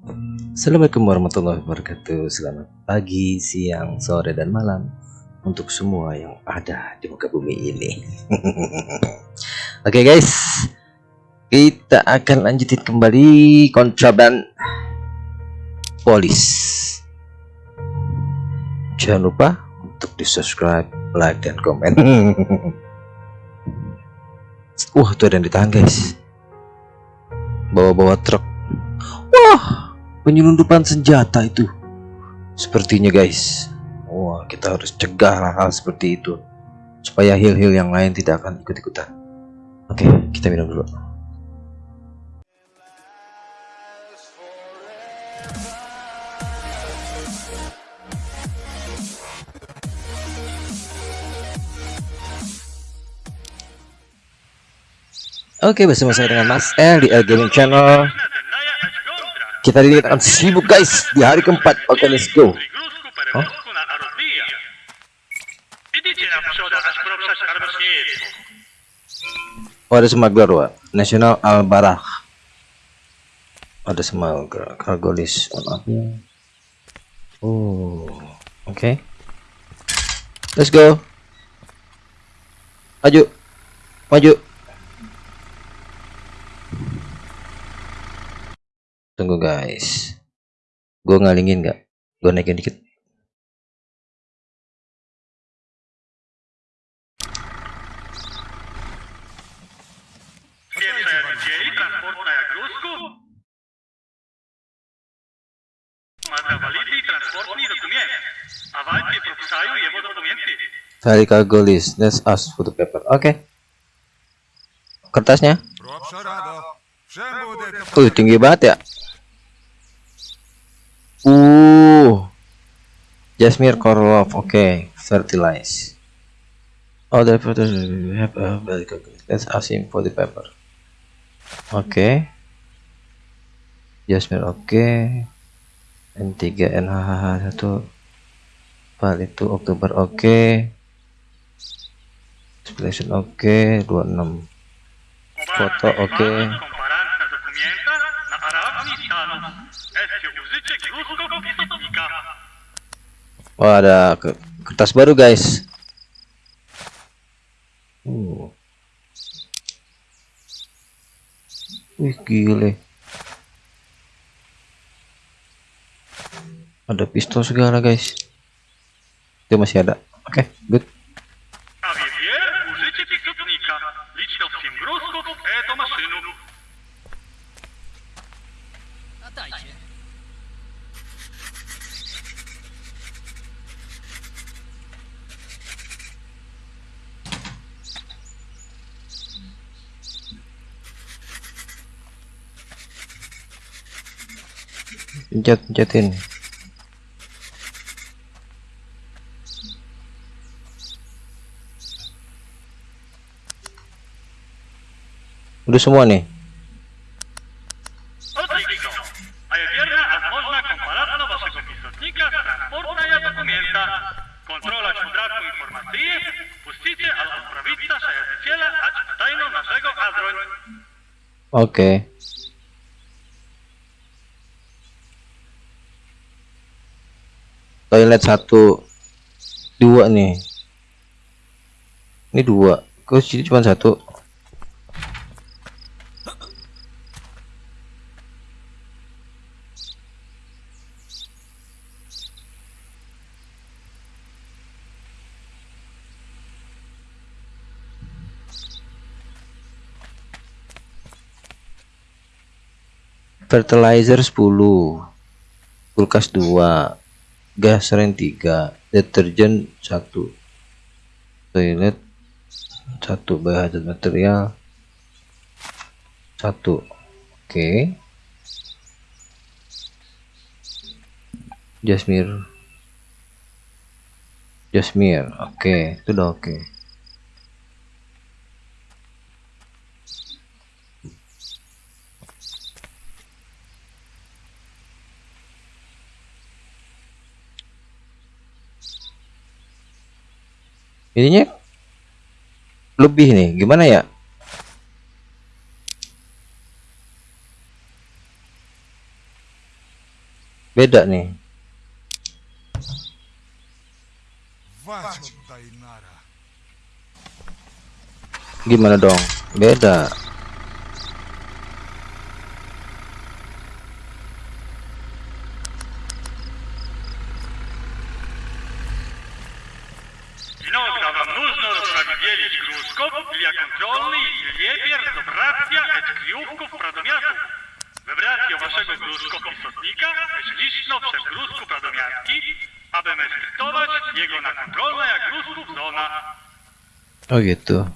Assalamualaikum warahmatullahi wabarakatuh. Selamat pagi, siang, sore, dan malam Untuk semua yang ada di muka bumi ini. Oke okay guys. Kita akan lanjutin kembali Kontraban Polis. Jangan lupa untuk di subscribe, like, dan komen. Wah tuh ada yang ditahan guys. Bawa-bawa truk. Wah penyelundupan senjata itu. Sepertinya guys. Wah kita harus cegah hal-hal seperti itu supaya hil-hil yang lain tidak akan ikut-ikutan. Oke kita minum dulu. Oke bersama saya dengan Mas L di L Gaming Channel kita akan sibuk guys di hari keempat. Oke, okay, let's go. Huh? Oh, ada smuggler, Wak. National Al-Barah. Ada smuggler. Cargo list up. Oh, oke. Okay. Let's go. Maju. Maju. Tunggu guys. Gue ngalingin nggak? Gue naikin dikit. Cari cargo list. Let's ask for the paper. Oke. Okay. Kertasnya? Uh, tinggi banget ya. Uh. Jasmine Korlov. Oke, okay. fertilize. Oh, the we have a very good. Let's ask him for the paper. Oke. Okay. Jasmine oke. Okay. N3 NHH 1 file itu Oktober oke. Okay. Explanation oke, okay. 26. Foto oke. Okay. Wah, ada kertas baru, guys. Uh. Wih, gile. Ada pistol segala, guys. Itu masih ada. Oke, okay, good. Pencet pencetin udah semua nih Oke. Okay. Toilet satu. Dua nih. Ini dua. Kok sini cuma satu? Fertilizer 10 kulkas 2 gas ren 3 deterjen 1 toilet 1 bahan material 1 oke okay. jasmir jasmir oke okay. itu udah oke okay. ininya lebih nih gimana ya? Beda nih. Gimana dong? Beda. naszego gruszko istotnika liczno przez gruzku pradomiarki, aby meskryptować jego na jak gruzków zona. Gitu.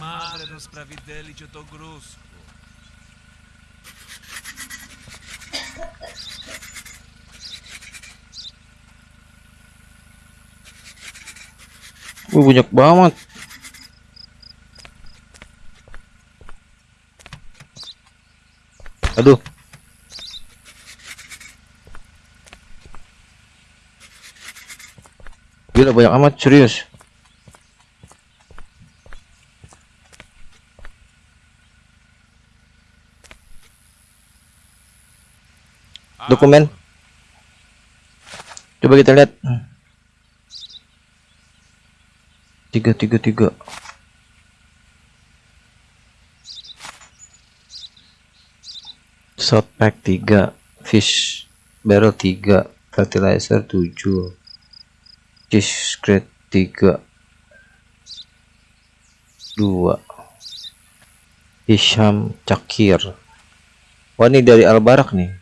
Madre rozpravidelić o to gruzku. Wih banyak banget aduh. Gila banyak amat serius. Dokumen. Coba kita lihat. Tiga tiga tiga shot pack 3 fish barrel 3 fertilizer 7 cheese crate 3 2 Hisham Cakir. Wah ini dari Albarak nih.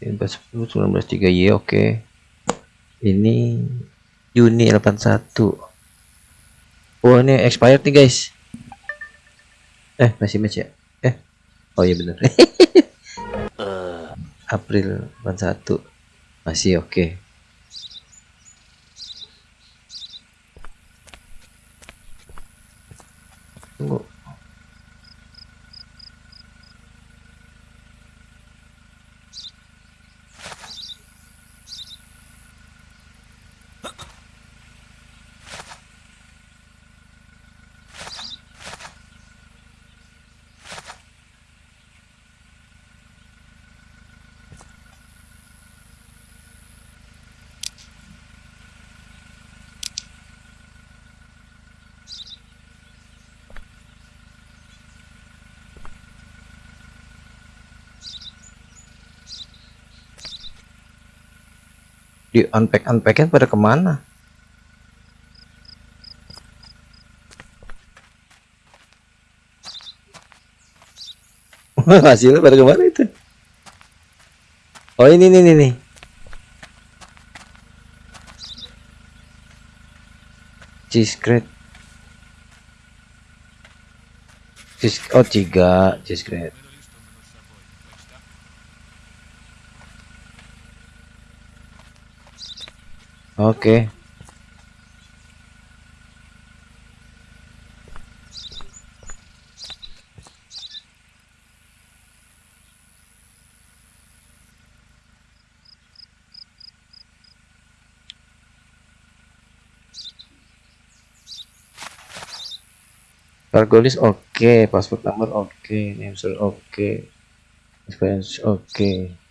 19 3 Y oke. Ini Juni 81 oh ini expired nih guys eh masih match ya? Eh oh iya bener. April 81 masih oke. tunggu di unpack unpacknya pada ke mana? Hasilnya pada ke mana itu? Oh ini nih nih nih cheese crate cheese oh tiga cheese oke. Cargo list oke, password number oke, name server oke, experience oke. Eto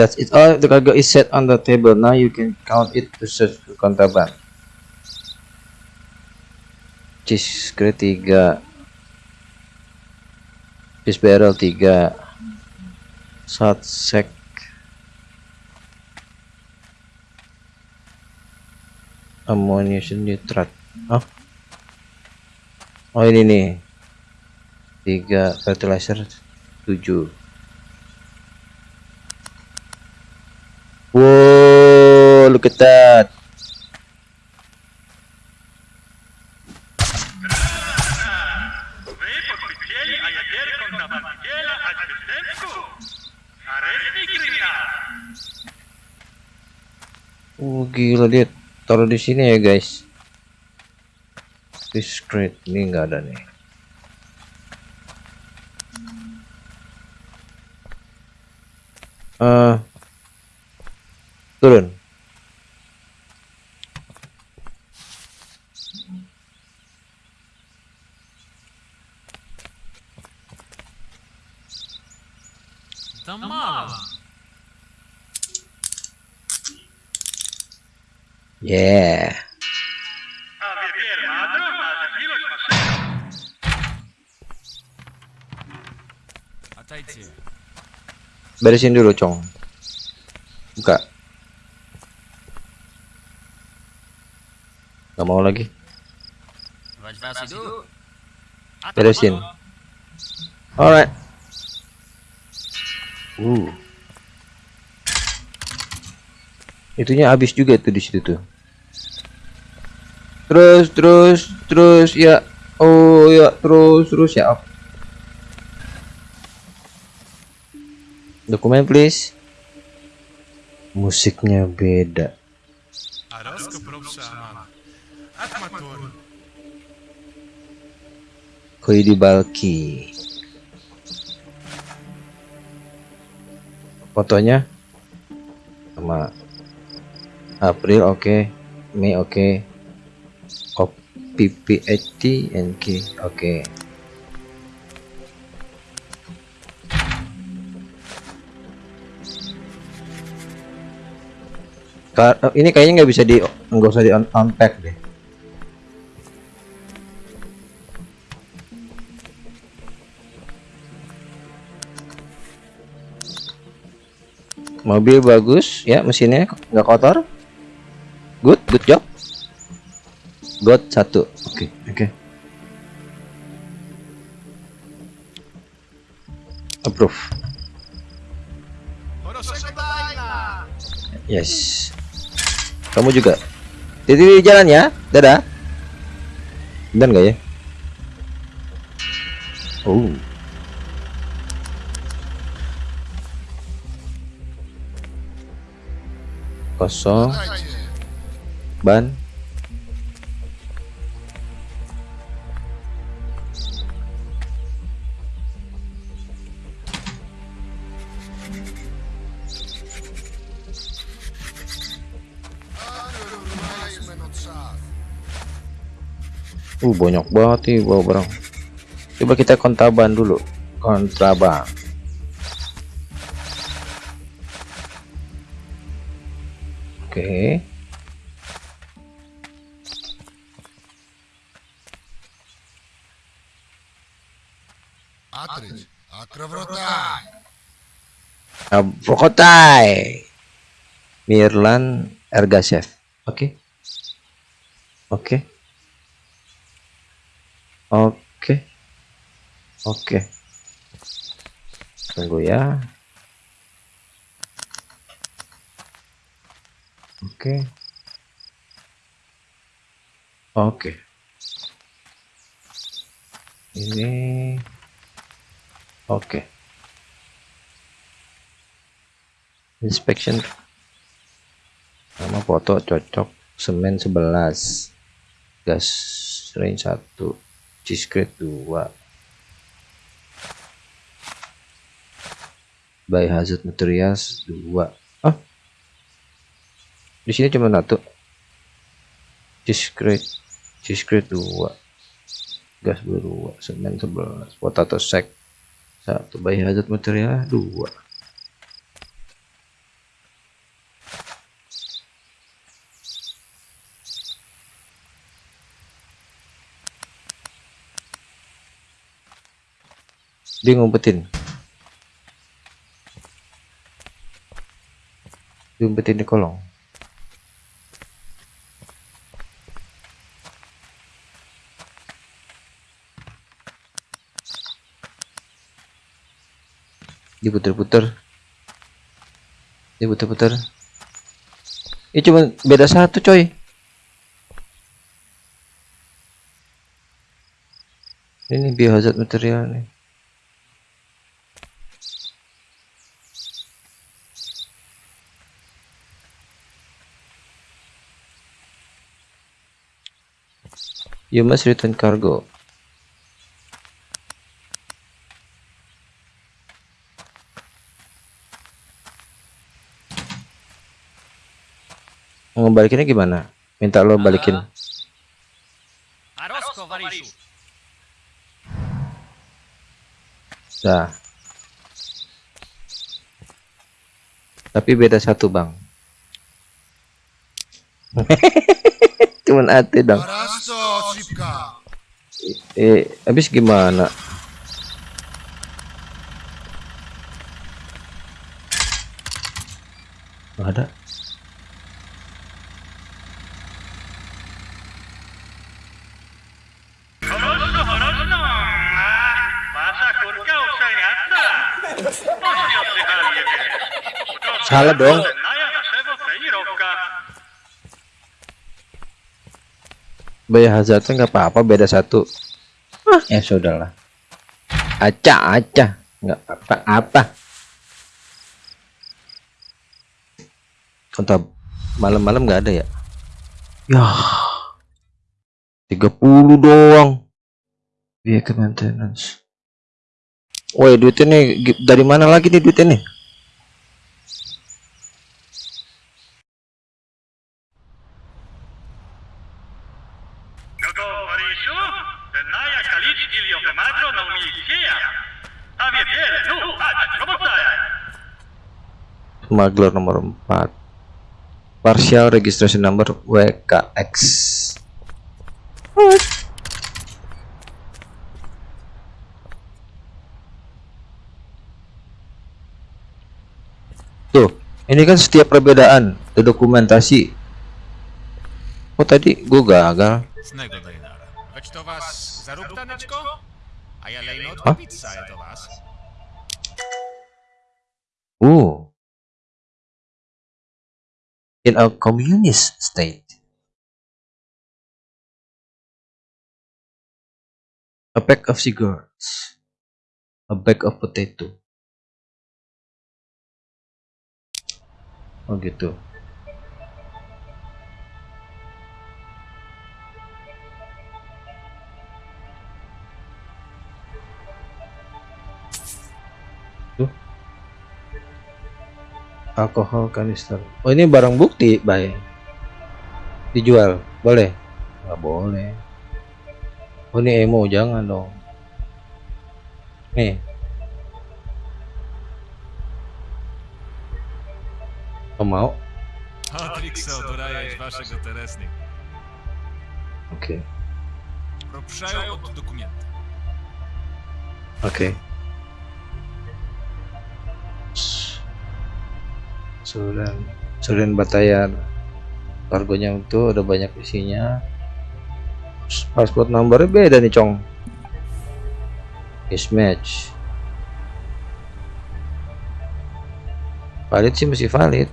That's it. All the cargo is set on the table. Now you can count it to search contraband. Cheese crate 3 Fish barrel 3 Shot sack Ammunition nitrat. Oh. Oh ini nih. 3 fertilizer 7 Whoa, look at that. Oh gila dia taruh di sini ya guys. This crate ini nggak ada nih. Uh, turun Yeah. Beresin dulu, Cong. lagi. Beresin. alright. Uh. Itunya habis juga tuh di situ tuh. Terus terus terus ya. Oh ya terus terus ya. Dokumen please. Musiknya beda. Koidi Balki. Fotonya sama April oke, Mei oke, Op PPHT oke. Ka- eh, Ini kayaknya nggak bisa di nggak usah di un- unpack deh. Mobil bagus ya mesinnya nggak kotor. Good good job. Good satu. Oke oke. Approve. Yes. Kamu juga. Jadi di jalan ya. Dadah. Dan nggak ya? Oh kosong. Ban. Uh banyak banget nih bawa barang. Coba kita kontraban dulu. Kontraban Oke. Okay. Atrich, Akravrotai. Mirlan Ergashev. Oke. Oke. Oke. Oke. Tunggu ya. Oke. Oke. Ini oke. Inspection nama foto cocok semen 11 gas range 1 cheese grade 2 biohazard materials 2 ah di sini cuma satu. Cheese grade 2 gas 2 semen 11 potato sack. 1 biohazard material 2 dia ngumpetin. Ngumpetin di kolong diputer-puter. Diputer-puter. Ini cuma beda satu coy. Ini biohazard material nih. You must return cargo. Mau balikinnya gimana? Minta lo balikin. Arosko Varishu. Dah. Tapi beda satu bang. Cuman ate dong. Eh, habis gimana? Ada. Salah dong. Trenírovka. Biohazardnya nggak apa-apa beda satu. Ah, ya sudahlah. Acah, acah. Nggak apa-apa. Kontak malam-malam nggak ada ya? Ya. 30 doang. Vehicle maintenance. Woi, duitnya nih dari mana lagi nih duitnya nih? Maglor nomor 4 Partial Registration Number WKX Tuh, ini kan setiap perbedaan dokumentasi. Oh tadi gue gagal. Hah? Uh. In a communist state. A pack of cigarettes. A bag of potato. Oh gitu. alkohol kanister oh ini barang bukti baik dijual boleh nggak boleh oh ini emo jangan dong nih oh, mau Oke. Okay. Oke. Okay. Sudan Sudan Batayan. Kargonya itu udah banyak isinya. Password numbernya beda nih cong. Mismatch. Valid sih masih valid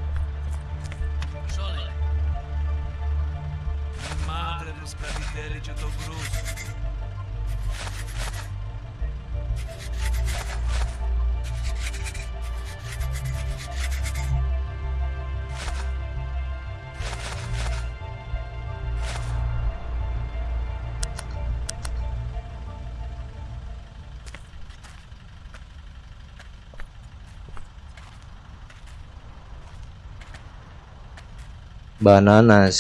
bananas.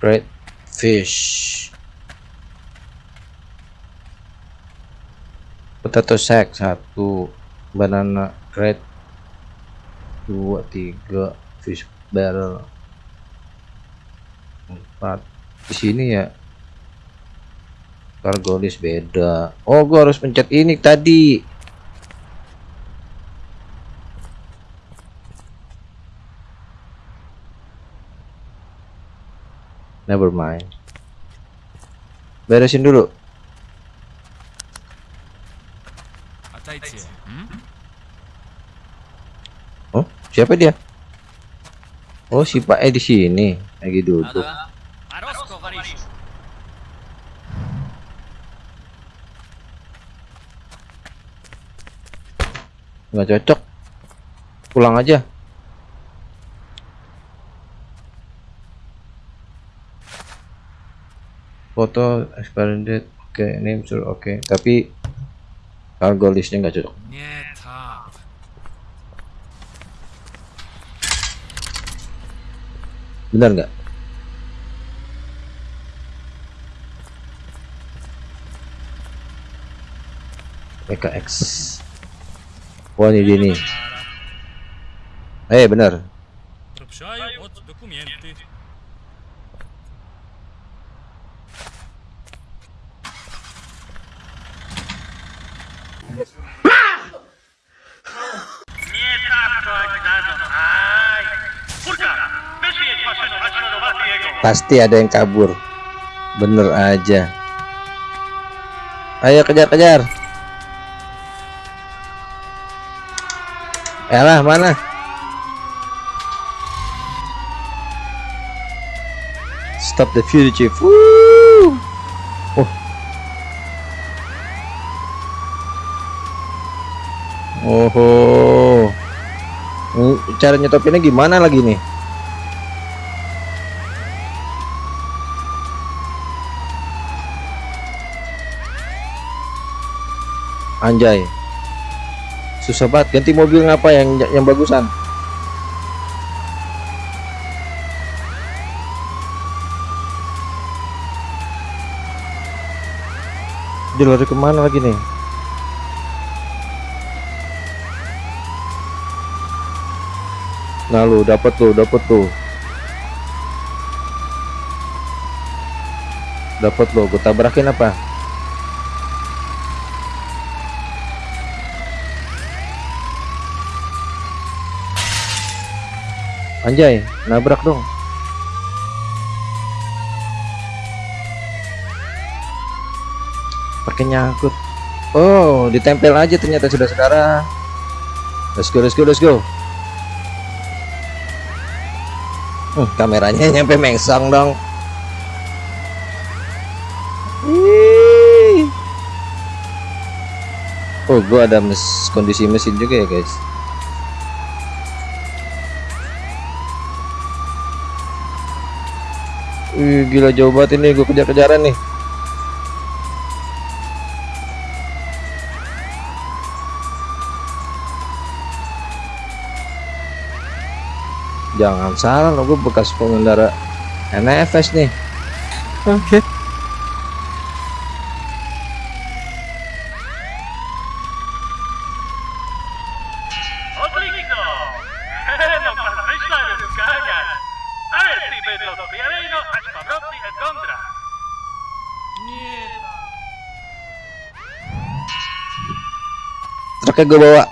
Red fish. Potato sack satu. Banana red. Dua tiga. Fish barrel. Empat. Di sini ya. Cargo list beda. Oh gua harus pencet ini tadi never mind. Beresin dulu. A taj cie. Hm? oh siapa dia? Oh si Pak E di sini. Lagi duduk. Nggak cocok. Pulang aja foto expiring oke name sure oke tapi cargo listnya nggak cocok. Benar nggak? PKX wah ini dia nih eh benar pasti ada yang kabur bener aja ayo kejar kejar Elah mana stop the fugitive Woo! oh. Ini Cara nyetopinnya gimana lagi nih? Anjay. Susah banget ganti mobil ngapa yang yang bagusan? Dia lari ke mana lagi nih? Nah lu dapat tuh, dapat tuh. Dapat lo, gue tabrakin apa? Anjay, nabrak dong. Pakai nyangkut. Oh, ditempel aja ternyata sudah saudara. Let's go, let's go, let's go. Hmm, kameranya nyampe mengsang dong. Oh, gua ada mes kondisi mesin juga ya, guys. Wih, gila jauh banget ini gue kejar-kejaran nih. Jangan salah lo gue bekas pengendara NFS nih. Oke. Odlično! Truknya gue bawa.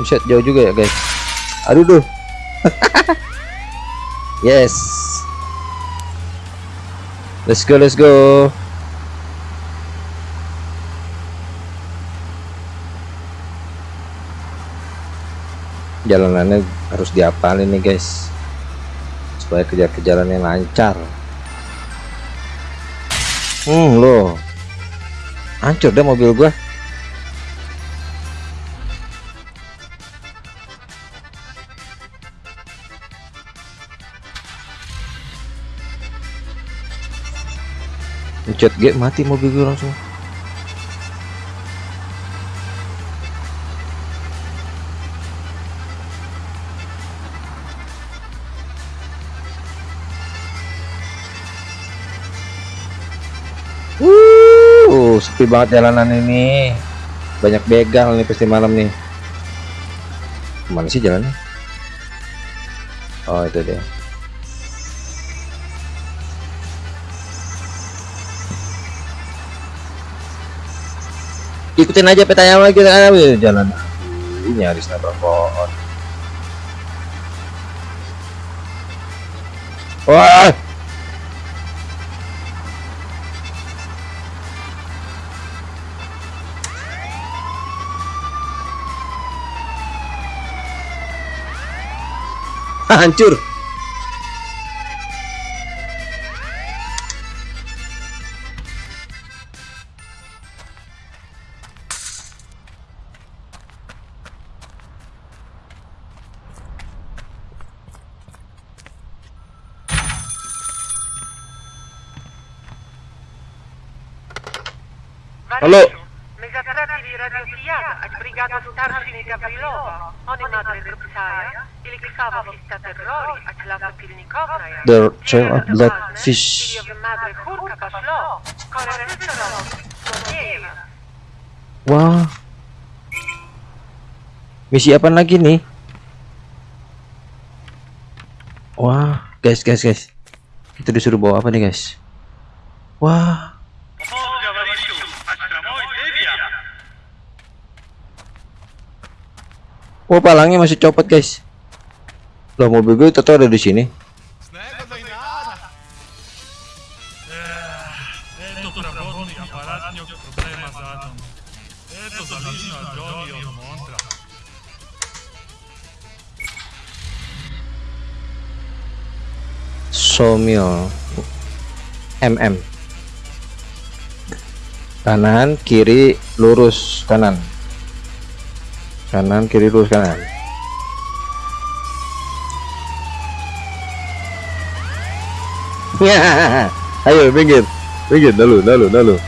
Buset jauh juga ya guys. Aduh duh. yes. Let's go, let's go. Jalanannya harus diapalin nih guys. Supaya kejar-kejarannya lancar. Hmm, loh. Hancur deh mobil gua. Pencet G mati mobil gue langsung. Wuh, sepi banget jalanan ini. Banyak begal nih pasti malam nih. Ke mana sih jalannya? Oh itu dia. ikutin aja petanya lagi kita kan jalan. Ini harus nabrak pohon. Wah! Hancur. The child of bloodfish. Wah. Misi apa lagi nih? Wah, guys, guys, guys. Kita disuruh bawa apa nih, guys? Wah. Wah, palangnya masih copot, guys. Loh, mobil gue tetap ada di sini. Somil MM. Kanan, kiri, lurus kanan. Kanan, kiri, lurus kanan. Ayo minggir, minggir dulu, dulu, dulu.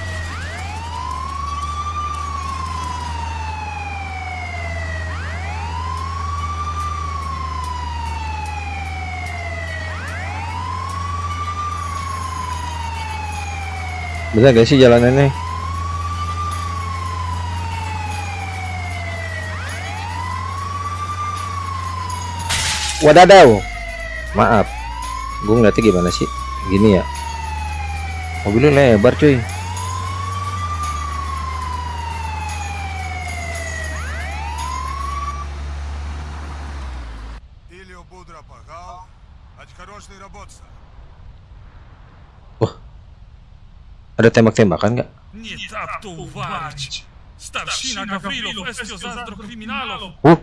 Bisa gak sih jalanannya? Wadadaw. Maaf. Gue ngeliatnya gimana sih? Gini ya. Mobilnya lebar cuy. Ada tembak-tembakan nggak? Uh.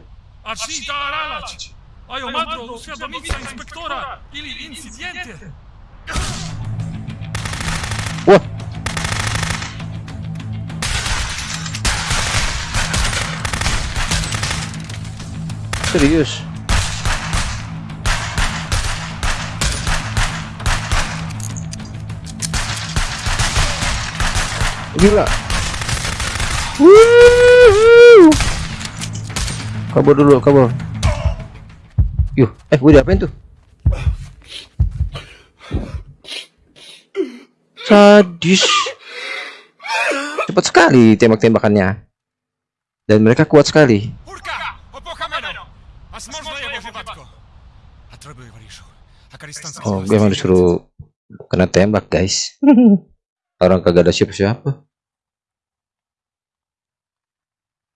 Wah. Serius. Gila. Kabur dulu, kabur. Yuh, eh gue diapain tuh? Sadis. Cepat sekali tembak-tembakannya. Dan mereka kuat sekali. Oh, gue emang disuruh kena tembak, guys. Orang kagak ada siapa-siapa.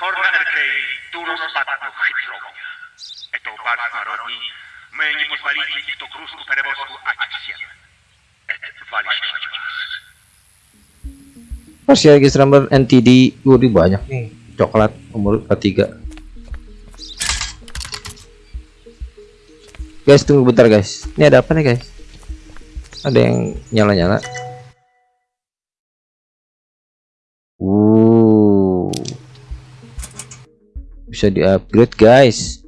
Hornerkej Turo spadł. Eto. Et ya guys NTD Uri banyak nih. Coklat umur ketiga guys tunggu bentar guys. Ini ada apa nih guys? Ada yang nyala-nyala. Bisa di upgrade guys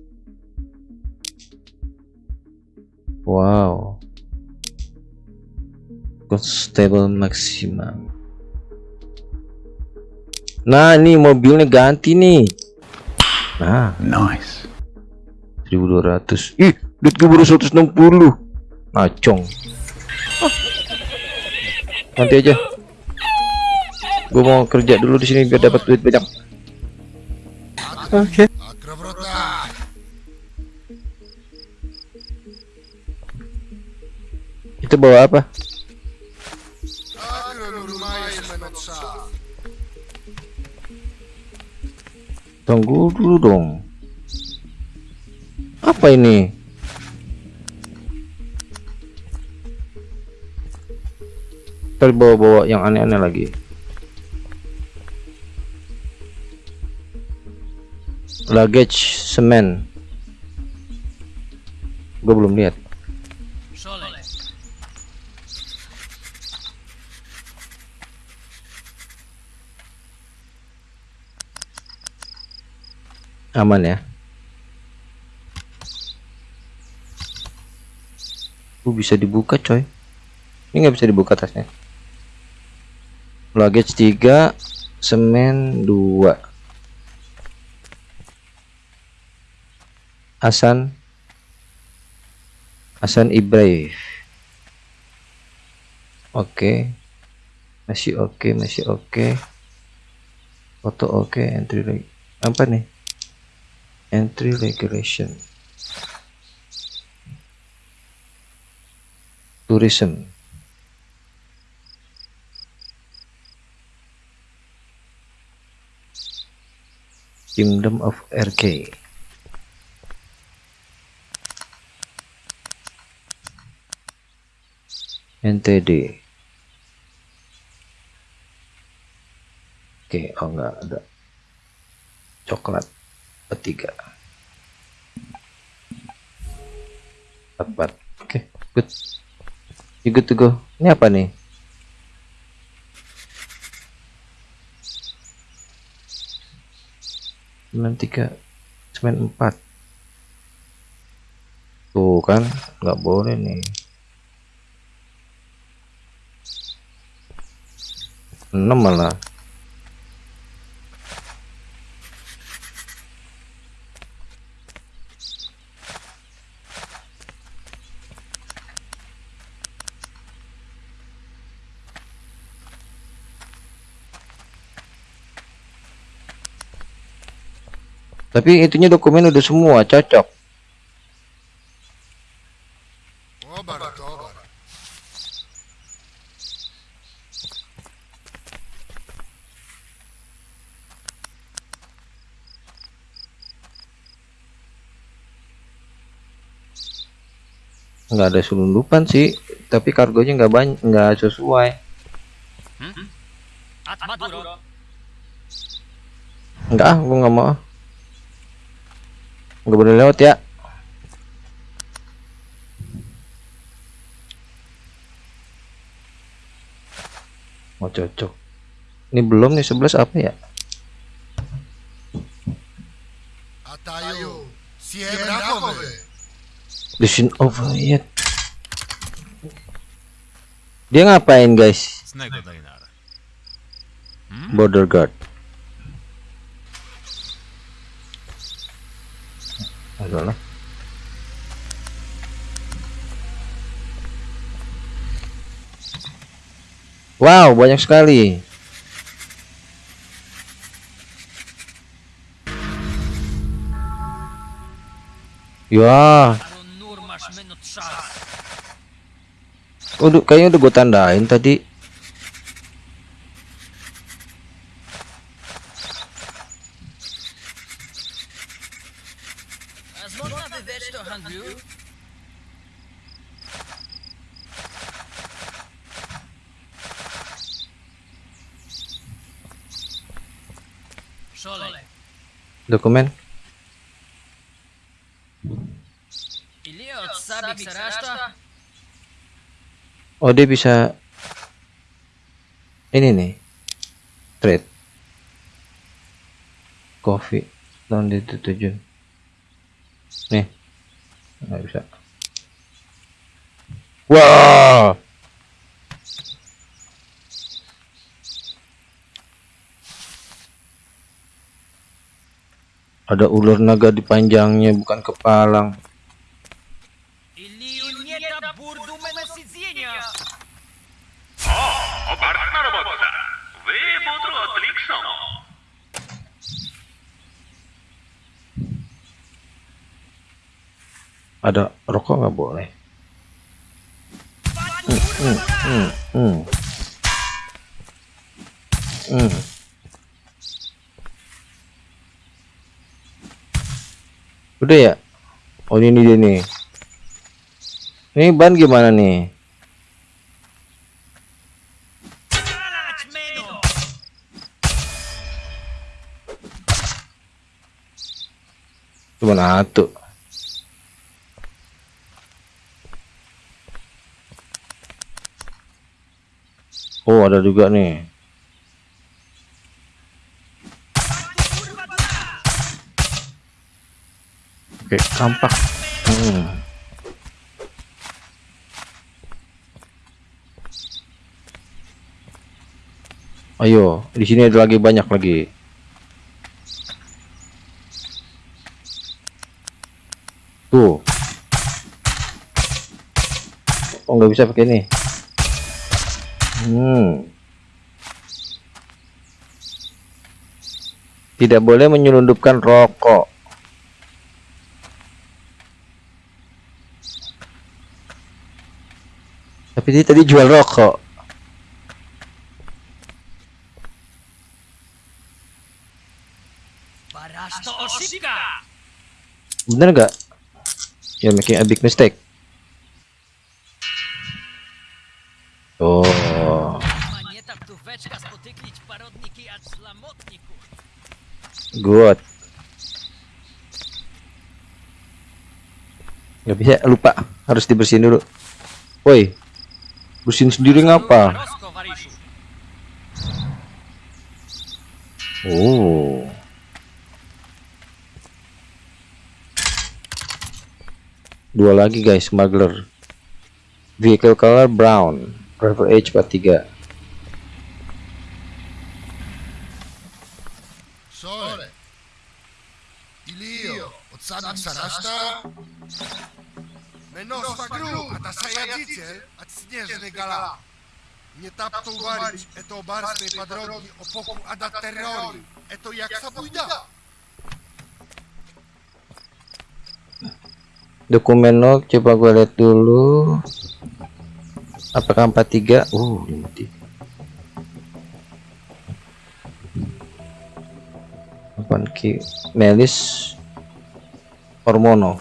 wow constable maximum Nah, ini mobilnya ganti nih. Nah, Nice. 1200. Ih, duit gue baru 160. Ngacong. Ah. Nanti aja. Gue mau kerja dulu di sini biar dapat duit banyak. Oke. Okay. Itu bawa apa? Tunggu dulu dong. Apa ini? Terbawa-bawa yang aneh-aneh lagi. Luggage semen. Gue belum lihat. Aman ya. Uh, bisa dibuka coy. Ini nggak bisa dibuka tasnya. Luggage 3, semen 2. Hasan Hasan Ibrahim. Oke. Masih oke, masih oke. Foto oke, entry lagi. Apa nih? Entry regulation. Tourism. Kingdom of RK. NTD. Oke, oh enggak ada. Coklat ketiga. Tepat. Oke, good. You good to go. Ini apa nih? Semen tiga, semen empat. Tuh kan, nggak boleh nih. Enam malah. Tapi itunya dokumen udah semua cocok nggak ada selundupan sih tapi kargonya nggak banyak nggak sesuai nggak ah nggak mau ah. nggak boleh lewat ya mau cocok ini belum nih 11 apa ya. Listen over yet dia ngapain guys? Hmm? Border guard. Adalah. Wow, banyak sekali. Ya, udah kayaknya udah gue tandain tadi. Dokumen oh dia bisa ini nih trade. Coffee tahun disetujui nih nggak bisa. Wah! Ada ular naga di panjangnya bukan kepalang ada rokok nggak boleh Hmm, hmm, hmm. Udah ya? Oh ini dia nih. Ini ban gimana nih? Cuma satu. Oh ada juga nih. Oke kampak. Hmm. Ayo, di sini ada lagi banyak lagi. Tuh. Oh, nggak bisa pakai ini. Hmm. Tidak boleh menyelundupkan rokok. Tapi dia tadi jual rokok. Bener nggak? You're making a big mistake. Oh, Weczka. Good. Gak bisa, lupa. Harus dibersihin dulu. Woi. Bersihin sendiri ngapa? Oh. Dua lagi guys, smuggler. Vehicle color brown, Driver H 43. Sole, Ilio, od samih Meno Menosa Gru, a ta Sajadicie, a Śnieżny Gala. Nie tap to uwarić, eto obarstej padrogi, opoku da terrory, eto jak sabujda. Dokumen log, coba gue lihat dulu. Apakah 43? Uh, 53. Apaan ki? Melis Ormonov.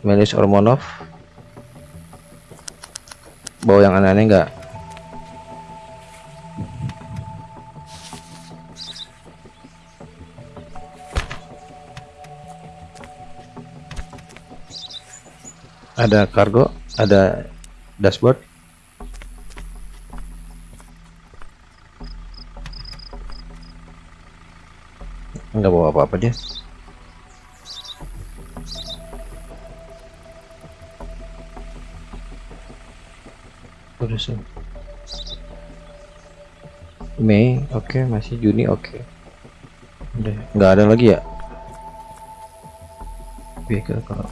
Melis Ormonov. Bawa yang aneh-aneh enggak? Ada kargo, ada dashboard. Enggak bawa apa-apa dia. Terus. Mei, oke, masih Juni, oke. Udah, nggak ada lagi ya? Vehicle kalau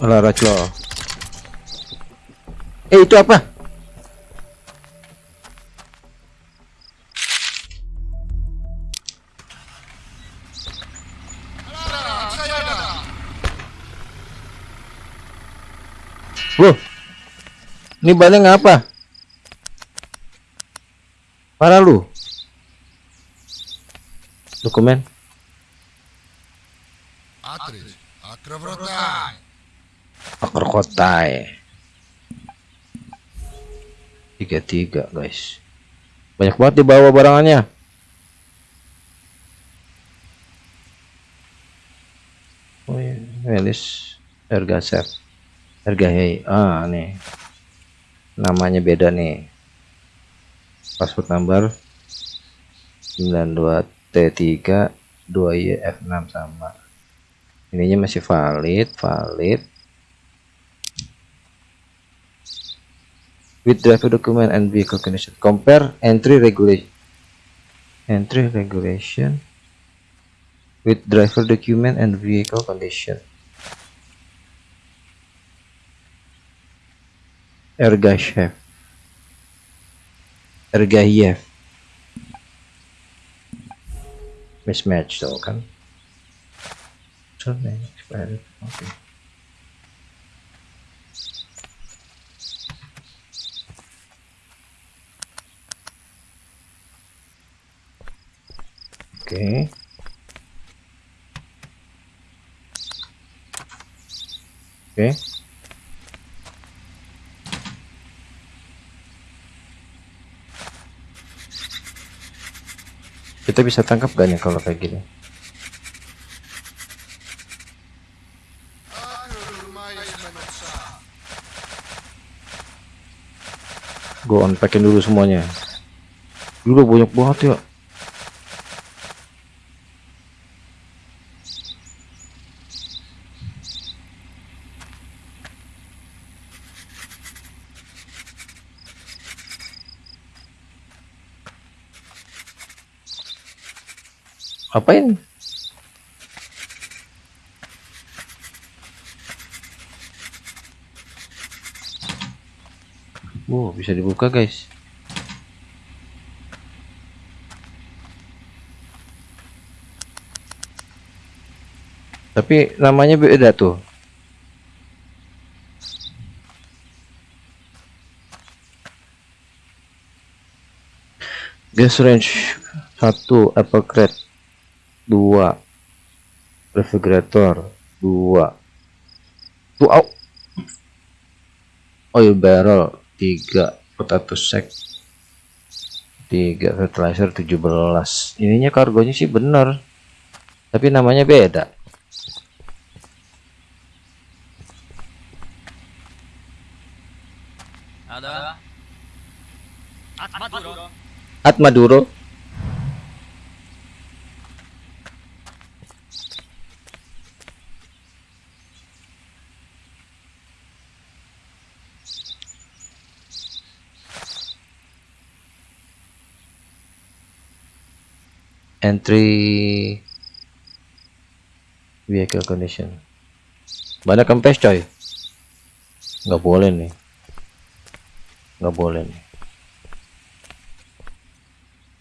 Alah Rachlo. Eh itu apa? Саяда. Loh. Ini bannya ngapa? Parah lu. Dokumen. Атрич, акровротай. Akar kotai. Tiga tiga guys. Banyak banget dibawa barangannya. Oh iya, Melis harga set. Harga hei. Ah nih. Namanya beda nih. Password number 92 T3 2YF6 sama. Ininya masih valid, valid. With driver document and vehicle condition. Compare entry regulation entry regulation with driver document and vehicle condition. Ergashev Ergayev mismatch tuh kan Surname expired oke. Oke. Kita bisa tangkap gak nih kalau kayak gini? Gue unpackin dulu semuanya. Dulu banyak banget ya apain Wow, bisa dibuka guys. Tapi namanya beda tuh. Gas range 1 apple 2 refrigerator. 2 tuh au. oil barrel. 3 potato sack. 3 fertilizer 17 ininya kargonya sih bener. Tapi namanya beda. Ada? At Maduro. Entry vehicle condition. Banyak kempes coy. Nggak boleh nih. Nggak boleh nih.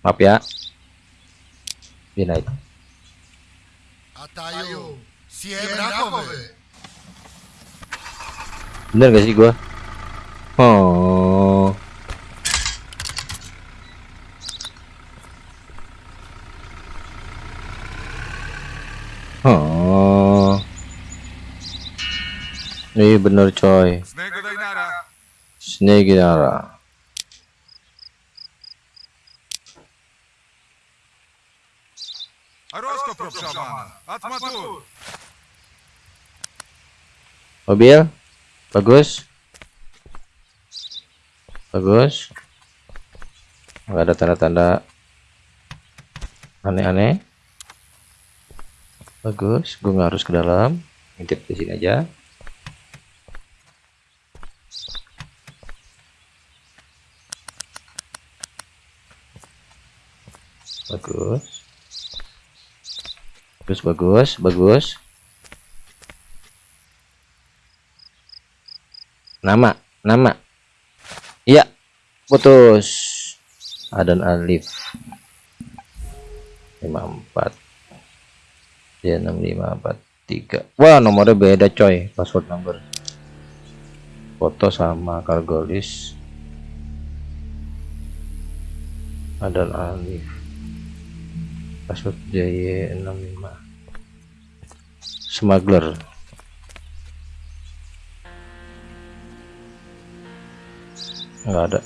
Maaf ya. Ko bener gak sih gua? Oh oh Iya bener coy. Snake Dara. Mobil, bagus, bagus. Gak ada tanda-tanda aneh-aneh. Bagus, gue nggak harus ke dalam. Intip di sini aja. Bagus. Bagus bagus bagus. Nama nama. Iya putus. Adan Alif 54 ya 6543 wah nomornya beda coy. Password number. Foto sama cargo list Adan Alif password JY65 smuggler. Enggak ada.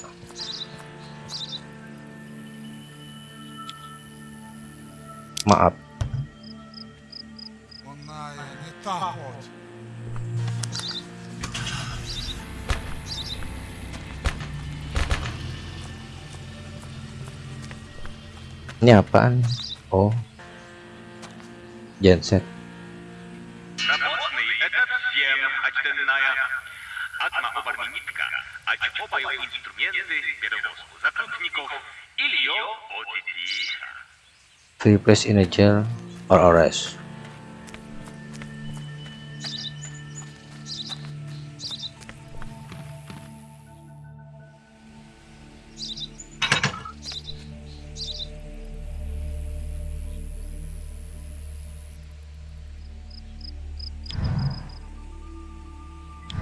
Maaf. Ini apaan? oh genset Рабочный — это всем очтенная. Атма оборнитка, очопаю инструменты, перевозку закрутников или ее отитиха. free place in a jail or arrest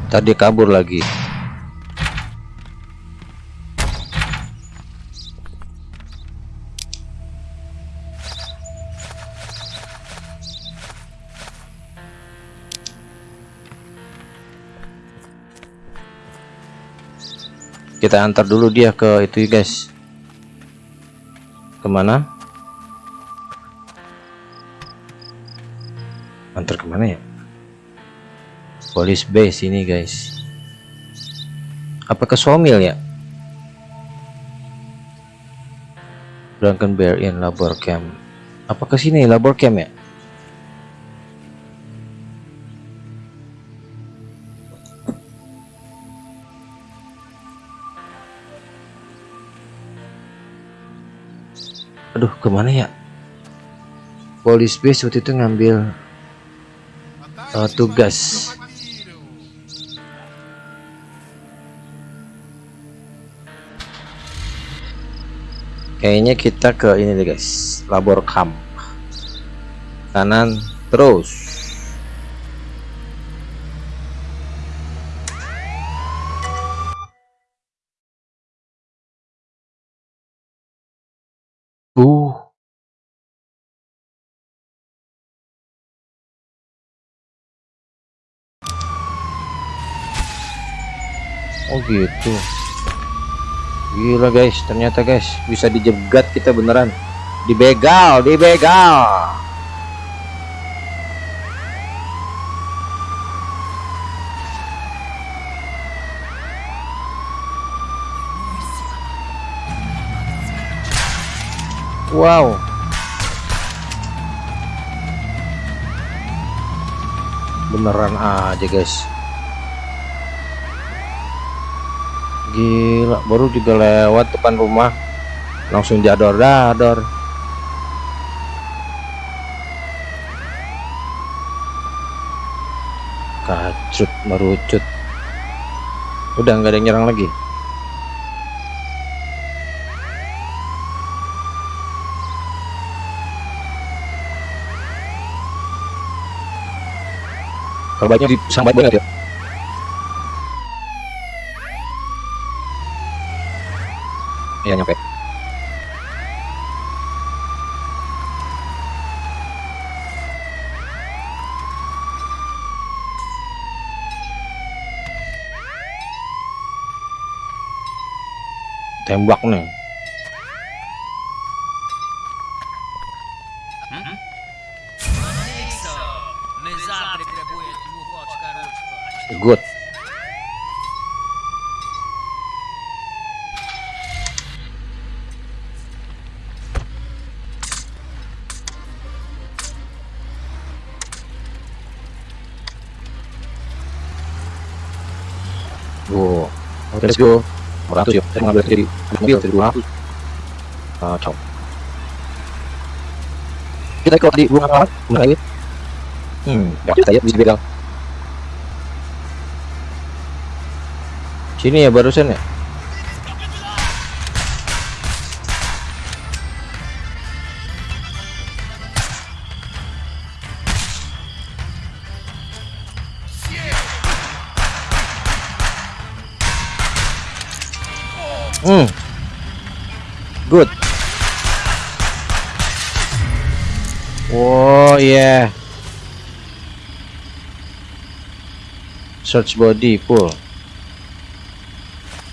Tadi kabur lagi. Kita antar dulu dia ke itu guys. Ke mana? Antar ke mana ya? Police base ini guys. Apa ke ya? Drunken Bear in Labor Camp. Apa ke sini Labor Camp ya? Aduh, ke mana ya? Police base waktu itu ngambil uh, tugas. Kayaknya kita ke ini deh guys, labor camp. Kanan terus. Uh. Oh gitu. Gila guys, ternyata guys bisa dijegat kita beneran. Dibegal, dibegal. Wow. Beneran aja guys. Gila, baru juga lewat depan rumah langsung jador dador. Kacut merucut. Udah nggak ada yang nyerang lagi. Kalau baiknya disang baik banget ya. Iya nyampe. Tembak nih. Let's go. 200 yuk. Saya mengambil jadi mobil jadi 200. Kacau. Kita ikut di bunga apa? Bunga ini. Hmm, ya, saya bisa begal. Sini ya barusan ya? Oh yeah. Search body full.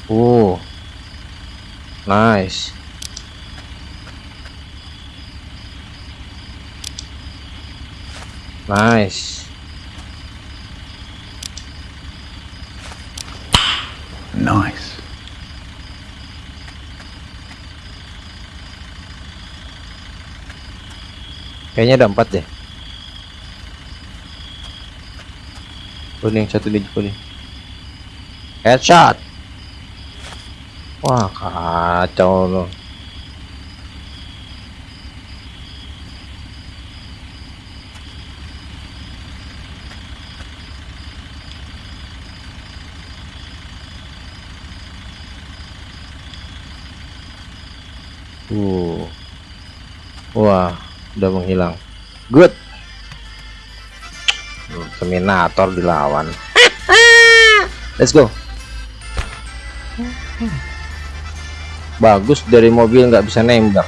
Oh. Nice. Nice. Nice. Kayaknya ada empat deh. Kuning satu di kuning. Headshot. Wah kacau loh. Uh. Wah, udah menghilang. Good. Terminator dilawan. let's go. Bagus dari mobil nggak bisa nembak.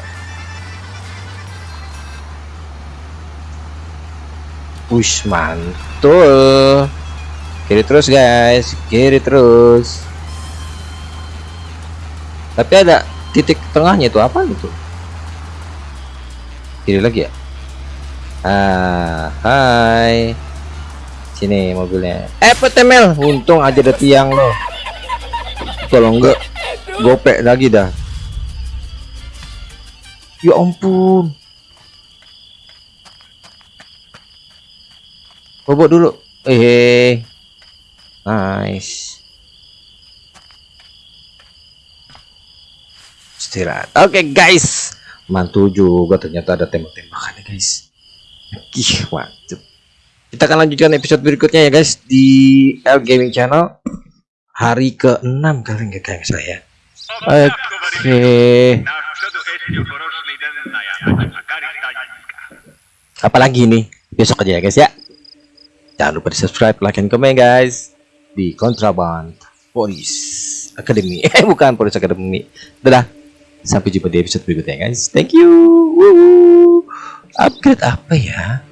Wush mantul. Kiri terus guys. Kiri terus. Tapi ada titik tengahnya itu apa itu? Kiri lagi ya? Ah hai sini mobilnya. Eh petemel untung aja ada tiang loh kalau enggak gopek lagi dah. Ya ampun. Bobok dulu. Eh nice. Istirahat. Oke guys. Mantul juga ternyata ada tembak-tembakannya guys. Ih, mantap kita akan lanjutkan episode berikutnya ya guys di L Gaming Channel. Hari ke-6 kali nggak kayak saya. Oke. Afganistaniska. apalagi nih besok aja ya guys ya. Jangan lupa di subscribe like and comment guys. Di Contraband Police Academy. Eh bukan Police Academy. Dadah sampai jumpa di episode berikutnya guys. Thank you. Woo. upgrade apa ya